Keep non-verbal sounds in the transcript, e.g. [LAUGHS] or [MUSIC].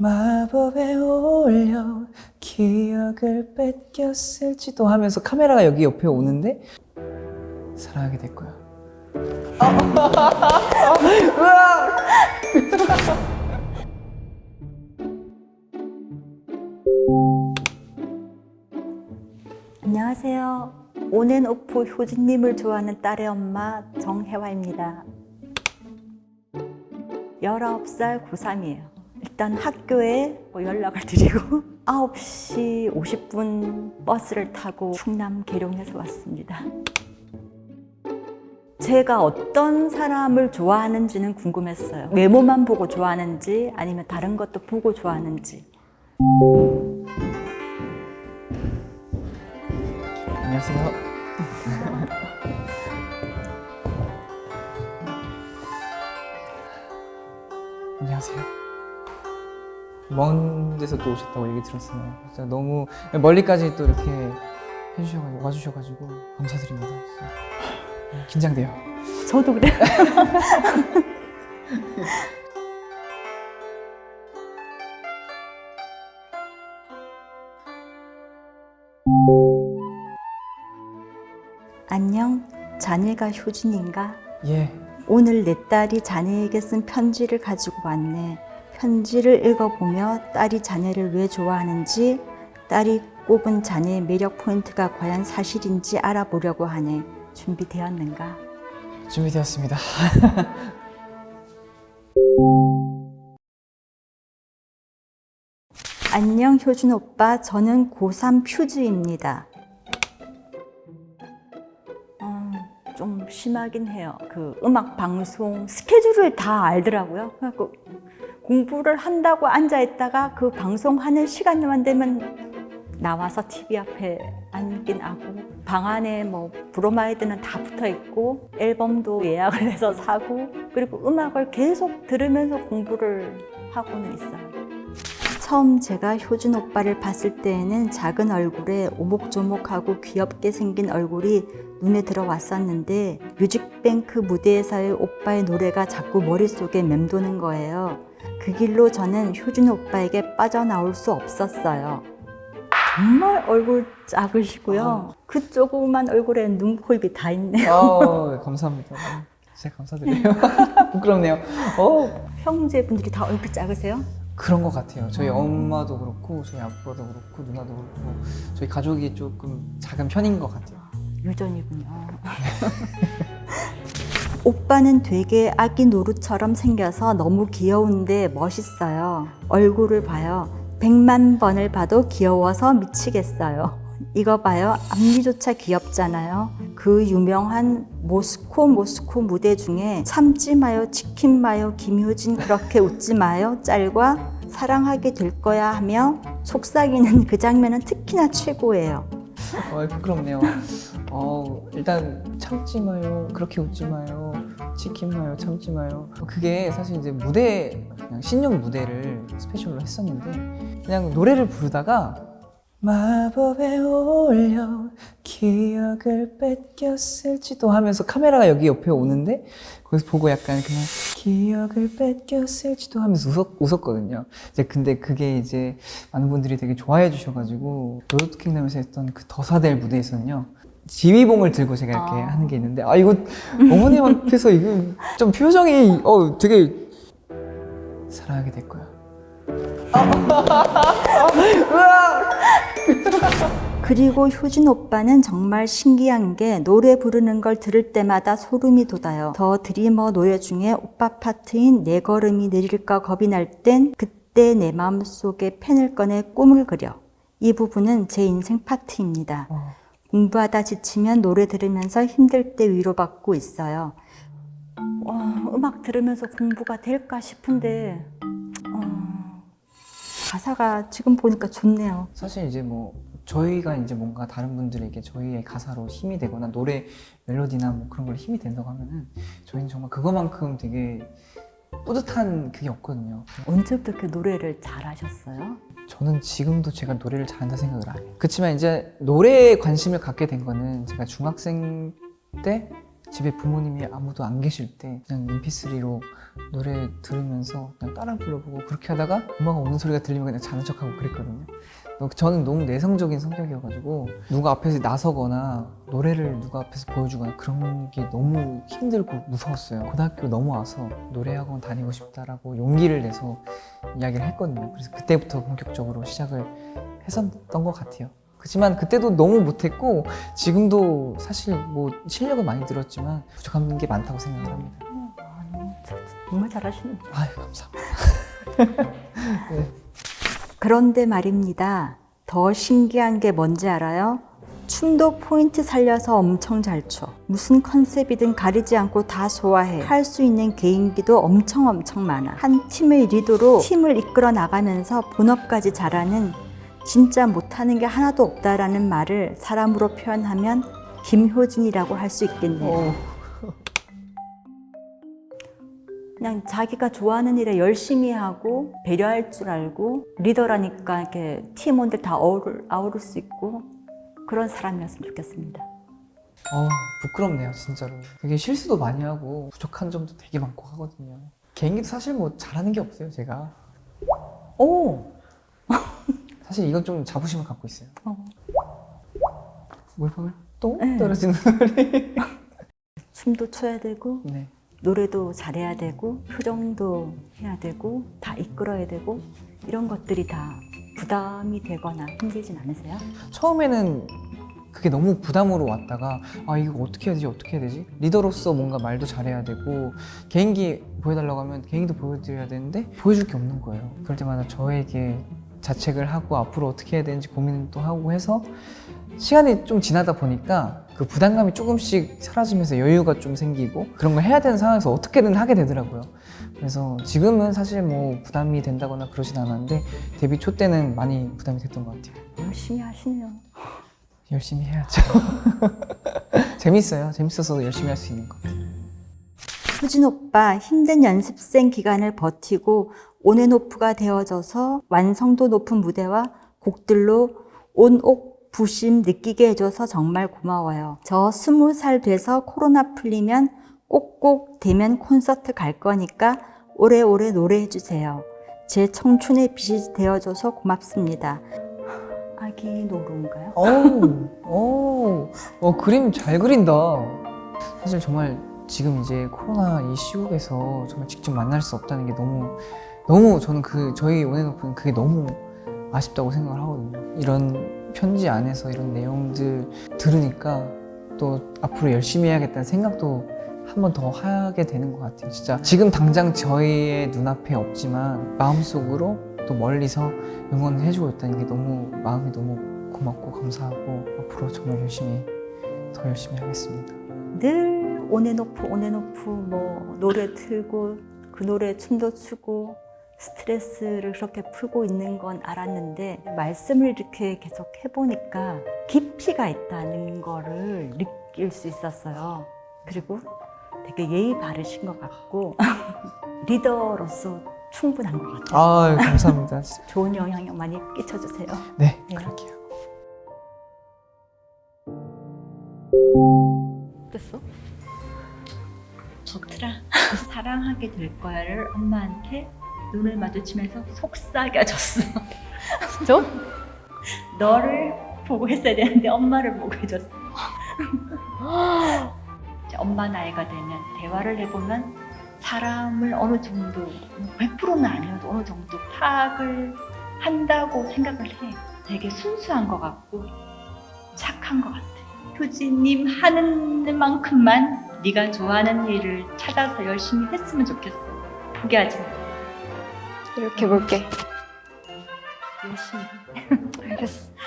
마법에 올려 기억을 뺏겼을지도 하면서 카메라가 여기 옆에 오는데 사랑하게 될 거야. [LAUGHS] 안녕하세요. 온앤오프 효진님을 좋아하는 딸의 엄마 정혜화입니다. 19살 고3이에요. 일단 학교에 뭐 연락을 드리고 [LAUGHS] 9시 50분 버스를 타고 충남 계룡에서 왔습니다. 제가 어떤 사람을 좋아하는지는 궁금했어요. 외모만 보고 좋아하는지 아니면 다른 것도 보고 좋아하는지. 안녕하세요. [LAUGHS] 안녕하세요. 먼 데서 또 오셨다고 얘기 들었어요. 진짜 너무 멀리까지 또 이렇게 해주셔가지고 와주셔가지고 감사드립니다. 진짜. 긴장돼요. 저도 그래요. [LAUGHS] 안녕, 자네가 효진인가? 예. 오늘 내 딸이 자네에게 쓴 편지를 가지고 왔네. 편지를 읽어보며 딸이 자네를 왜 좋아하는지, 딸이 꼽은 자네의 매력 포인트가 과연 사실인지 알아보려고 하네. 준비되었는가? 준비되었습니다. [LAUGHS] 안녕 효준 오빠, 저는 고3 퓨즈입니다. 어, 좀 심하긴 해요. 그 음악 방송 스케줄을 다 알더라고요. 그래갖고 공부를 한다고 앉아 있다가 그 방송하는 시간만 되면 나와서 TV 앞에 앉긴 하고 방 안에 뭐 브로마이드는 다 붙어 있고 앨범도 예약을 해서 사고 그리고 음악을 계속 들으면서 공부를 하고는 있어요. 처음 제가 효준 오빠를 봤을 때에는 작은 얼굴에 오목조목하고 귀엽게 생긴 얼굴이 눈에 들어왔었는데 뮤직뱅크 무대에서의 오빠의 노래가 자꾸 머릿속에 맴도는 거예요. 그 길로 저는 효준 오빠에게 빠져나올 수 없었어요. 정말 얼굴 작으시고요. 그 조그만 얼굴에 눈 코 입이 다 있네요. 어, 감사합니다. 진짜 감사드려요. [LAUGHS] 부끄럽네요. 어, 형제분들이 다 얼굴 작으세요? 그런 것 같아요. 저희 음. 엄마도 그렇고 저희 아빠도 그렇고 누나도 그렇고 저희 가족이 조금 작은 편인 것 같아요. 유전이군요. [LAUGHS] 오빠는 되게 아기 노루처럼 생겨서 너무 귀여운데 멋있어요. 얼굴을 봐요. 백만 번을 봐도 귀여워서 미치겠어요. 이거 봐요. 앞니조차 귀엽잖아요. 그 유명한 모스코 모스코 무대 중에 참지 마요 치킨 마요 김효진 그렇게 웃지 마요 짤과 사랑하게 될 거야 하며 속삭이는 그 장면은 특히나 최고예요. 어, 부끄럽네요. 어, 일단 참지 마요. 그렇게 웃지 마요. 치킨 마요. 참지 마요. 그게 사실 이제 무대 그냥 신년 무대를 스페셜로 했었는데 그냥 노래를 부르다가 마법에 올려 기억을 뺏겼을지도 하면서 카메라가 여기 옆에 오는데 거기서 보고 약간 그냥 기억을 뺏겼을지도 하면서 웃었, 웃었거든요. 이제 근데 그게 이제 많은 분들이 되게 좋아해 주셔가지고 로드 투 킹덤에서 했던 그 더사델 무대에서는요. 지휘봉을 들고 제가 이렇게 아. 하는 게 있는데 아 이거 어머님 앞에서 이거 좀 표정이 어 되게 사랑하게 될 거야. 그리고 효진 오빠는 정말 신기한 게 노래 부르는 걸 들을 때마다 소름이 돋아요. The Dreamer 노래 중에 오빠 파트인 내 걸음이 느릴까 겁이 날 땐 그때 내 마음속에 펜을 꺼내 꿈을 그려. 이 부분은 제 인생 파트입니다. 어. 공부하다 지치면 노래 들으면서 힘들 때 위로받고 있어요. 와, 음악 들으면서 공부가 될까 싶은데 어, 가사가 지금 보니까 좋네요. 사실 이제 뭐 저희가 이제 뭔가 다른 분들에게 저희의 가사로 힘이 되거나 노래 멜로디나 뭐 그런 걸 힘이 된다고 하면은 저희는 정말 그거만큼 되게 뿌듯한 그게 없거든요. 언제부터 이렇게 노래를 잘하셨어요? 저는 지금도 제가 노래를 잘한다 생각을 안 해요. 그렇지만 이제 노래에 관심을 갖게 된 거는 제가 중학생 때 집에 부모님이 아무도 안 계실 때 그냥 mp3로 노래 들으면서 그냥 따라 불러보고 그렇게 하다가 엄마가 오는 소리가 들리면 그냥 자는 척하고 그랬거든요. 너- 저는 너무 내성적인 성격이어가지고 누가 앞에서 나서거나 노래를 누가 앞에서 보여주거나 그런 게 너무 힘들고 무서웠어요. 고등학교 넘어와서 노래학원 다니고 싶다라고 용기를 내서 이야기를 했거든요. 그래서 그때부터 본격적으로 시작을 했었던 것 같아요. 그렇지만 그때도 너무 못했고 지금도 사실 뭐 실력은 많이 늘었지만 부족한 게 많다고 생각을 합니다. 저- 정말 잘하시는. 아유 감사합니다. [LAUGHS] 그런데 말입니다. 더 신기한 게 뭔지 알아요? 춤도 포인트 살려서 엄청 잘 춰. 무슨 컨셉이든 가리지 않고 다 소화해. 할 수 있는 개인기도 엄청 엄청 많아. 한 팀의 리더로 팀을 이끌어 나가면서 본업까지 잘하는 진짜 못하는 게 하나도 없다라는 말을 사람으로 표현하면 김효진이라고 할 수 있겠네요. 어, 그냥 자기가 좋아하는 일에 열심히 하고 배려할 줄 알고 리더라니까 이렇게 팀원들 다 어우를, 아우를 수 있고 그런 사람이었으면 좋겠습니다. 어, 부끄럽네요 진짜로. 되게 실수도 많이 하고 부족한 점도 되게 많고 하거든요. 개인기도 사실 뭐 잘하는 게 없어요 제가. 오! 사실 이건 좀 자부심을 갖고 있어요. 어. 물방울 똥 네. 떨어지는 [LAUGHS] 소리. 춤도 춰야 되고 네. 노래도 잘해야 되고 표정도 해야 되고 다 이끌어야 되고 이런 것들이 다 부담이 되거나 힘들진 않으세요? 처음에는 그게 너무 부담으로 왔다가 아 이거 어떻게 해야 되지 어떻게 해야 되지 리더로서 뭔가 말도 잘해야 되고 개인기 보여달라고 하면 개인기도 보여드려야 되는데 보여줄 게 없는 거예요 그럴 때마다 저에게 자책을 하고 앞으로 어떻게 해야 되는지 고민도 하고 해서 시간이 좀 지나다 보니까 그 부담감이 조금씩 사라지면서 여유가 좀 생기고 그런 걸 해야 되는 상황에서 어떻게든 하게 되더라고요 그래서 지금은 사실 뭐 부담이 된다거나 그러진 않았는데 데뷔 초 때는 많이 부담이 됐던 것 같아요 열심히 하시네요. 열심히 해야죠. [LAUGHS] 재밌어요. 재밌어서 열심히 할 수 있는 것 같아요. 효진 오빠 힘든 연습생 기간을 버티고 온앤오프가 되어져서 완성도 높은 무대와 곡들로 온옥 부심 느끼게 해줘서 정말 고마워요. 저 스무 살 돼서 코로나 풀리면 꼭꼭 대면 콘서트 갈 거니까 오래오래 노래해 주세요. 제 청춘의 빛이 되어줘서 고맙습니다. 아기 노루인가요? 어우, 어우, 어, 그림 잘 그린다. 사실 정말 지금 이제 코로나 이 시국에서 정말 직접 만날 수 없다는 게 너무, 너무 저는 그, 저희 온앤오프는 그게 너무 아쉽다고 생각을 하거든요. 이런 편지 안에서 이런 내용들 들으니까 또 앞으로 열심히 해야겠다는 생각도 한 번 더 하게 되는 것 같아요. 진짜 지금 당장 저희의 눈앞에 없지만 마음속으로 또 멀리서 응원해주고 있다는 게 너무 마음이 너무 고맙고 감사하고 앞으로 정말 열심히 더 열심히 하겠습니다. 늘 온앤오프 온앤오프 뭐 노래 틀고 그 노래 춤도 추고 스트레스를 그렇게 풀고 있는 건 알았는데 말씀을 이렇게 계속 해보니까 깊이가 있다는 거를 느낄 수 있었어요. 그리고 되게 예의 바르신 것 같고 [LAUGHS] 리더로서 충분한 것 같아요. 아 감사합니다. [LAUGHS] 좋은 영향력 많이 끼쳐주세요. 네 네. 그럴게요. 어땠어? 덕트라 사랑하게 될 거야를 엄마한테 눈을 마주치면서 속삭여줬어. 좀 너를 보고 했어야 되는데 엄마를 보고 해줬어. 엄마 나이가 되면 대화를 해보면 사람을 어느 정도 100%는 아니어도 어느 정도 파악을 한다고 생각을 해. 되게 순수한 것 같고 착한 것 같아. 효진님 하는 만큼만 네가 좋아하는 일을 찾아서 열심히 했으면 좋겠어. 포기하지 마. 이렇게 볼게. 열심히. [LAUGHS] 알겠어.